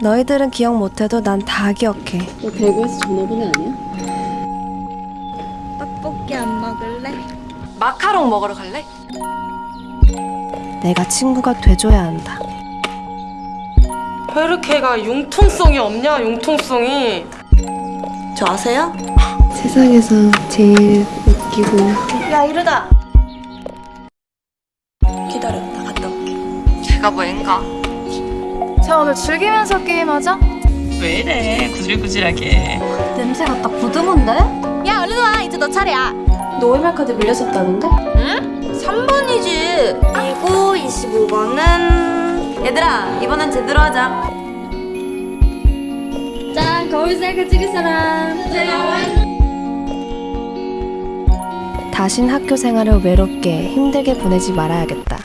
너희들은 기억 못해도 난 다 기억해. 너 대구에서 전화번호 아니야? 떡볶이 안 먹을래? 마카롱 먹으러 갈래? 내가 친구가 돼줘야 한다. 왜 이렇게 가 융통성이 없냐 융통성이 저 아세요? 세상에서 제일 웃기고 야 이러다 기다려 나 갔다 올게 제가 뭐 앵가 자 오늘 즐기면서 게임하자. 왜 이래? 구질구질하게. 냄새가 딱 부드문데? 야 얼른 와. 이제 너 차례야. 너 월말카드 밀렸었다는데? 3번이지. 그리고 25번은. 얘들아 이번엔 제대로 하자. 짠 거울 셀카 찍을 사람. 다신 학교 생활을 외롭게 힘들게 보내지 말아야겠다.